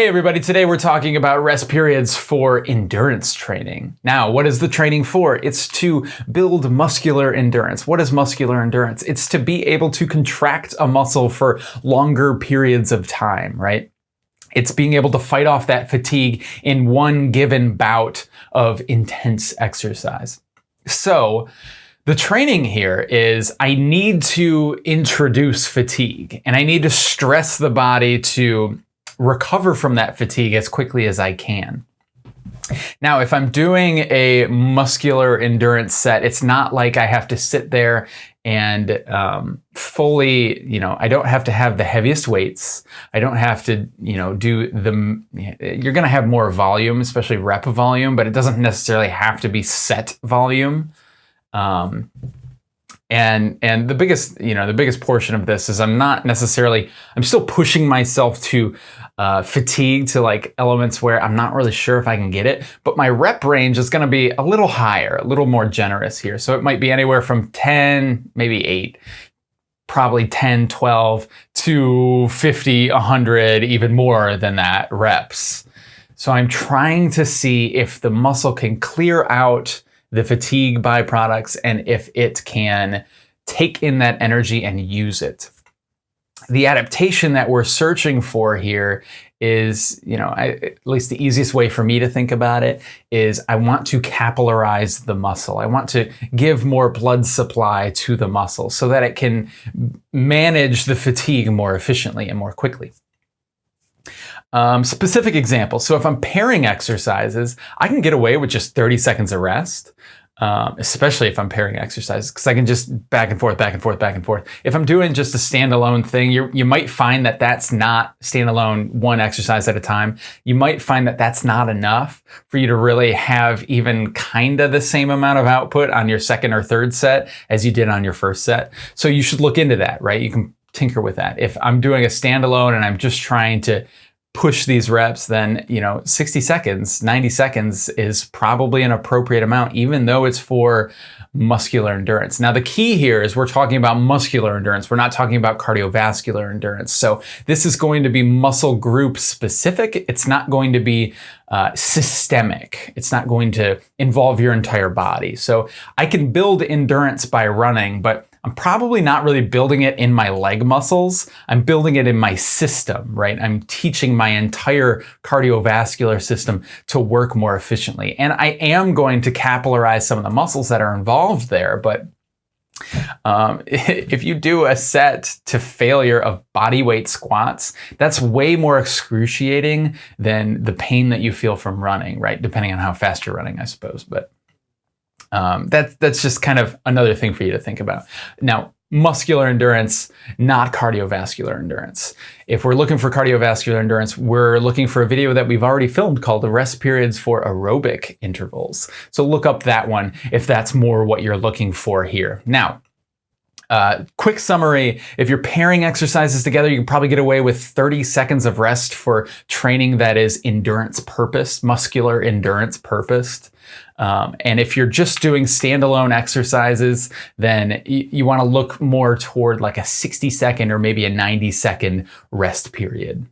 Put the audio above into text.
Hey everybody, today we're talking about rest periods for endurance training. Now, what is the training for? It's to build muscular endurance. What is muscular endurance? It's to be able to contract a muscle for longer periods of time, right? It's being able to fight off that fatigue in one given bout of intense exercise. So, the training here is I need to introduce fatigue and I need to stress the body to recover from that fatigue as quickly as I can. Now, if I'm doing a muscular endurance set, it's not like I have to sit there and um, fully, you know, I don't have to have the heaviest weights. I don't have to, you know, do the, you're going to have more volume, especially rep volume, but it doesn't necessarily have to be set volume. Um, and and the biggest you know the biggest portion of this is i'm not necessarily i'm still pushing myself to uh, fatigue to like elements where i'm not really sure if i can get it but my rep range is going to be a little higher a little more generous here. So it might be anywhere from 10 maybe 8 probably 10 12 to 50 100 even more than that reps. So i'm trying to see if the muscle can clear out the fatigue byproducts and if it can take in that energy and use it. The adaptation that we're searching for here is, you know, I, at least the easiest way for me to think about it is I want to capillarize the muscle. I want to give more blood supply to the muscle so that it can manage the fatigue more efficiently and more quickly. Um, specific examples. So if I'm pairing exercises, I can get away with just 30 seconds of rest, um, especially if I'm pairing exercises, because I can just back and forth, back and forth, back and forth. If I'm doing just a standalone thing, you you might find that that's not standalone one exercise at a time. You might find that that's not enough for you to really have even kind of the same amount of output on your second or third set as you did on your first set. So you should look into that, right? You can tinker with that. If I'm doing a standalone and I'm just trying to push these reps, then, you know, 60 seconds, 90 seconds is probably an appropriate amount, even though it's for muscular endurance. Now, the key here is we're talking about muscular endurance. We're not talking about cardiovascular endurance. So this is going to be muscle group specific. It's not going to be uh, systemic. It's not going to involve your entire body. So I can build endurance by running, but I'm probably not really building it in my leg muscles. I'm building it in my system, right? I'm teaching my entire cardiovascular system to work more efficiently. And I am going to capillarize some of the muscles that are involved there, but um, if you do a set to failure of body weight squats, that's way more excruciating than the pain that you feel from running, right? Depending on how fast you're running, I suppose. But um, that's that's just kind of another thing for you to think about. Now, muscular endurance, not cardiovascular endurance. If we're looking for cardiovascular endurance, we're looking for a video that we've already filmed called the rest periods for aerobic intervals. So look up that one if that's more what you're looking for here. Now, uh, quick summary, if you're pairing exercises together, you can probably get away with 30 seconds of rest for training that is endurance purpose, muscular endurance purposed. Um, and if you're just doing standalone exercises, then you want to look more toward like a 60 second or maybe a 90 second rest period.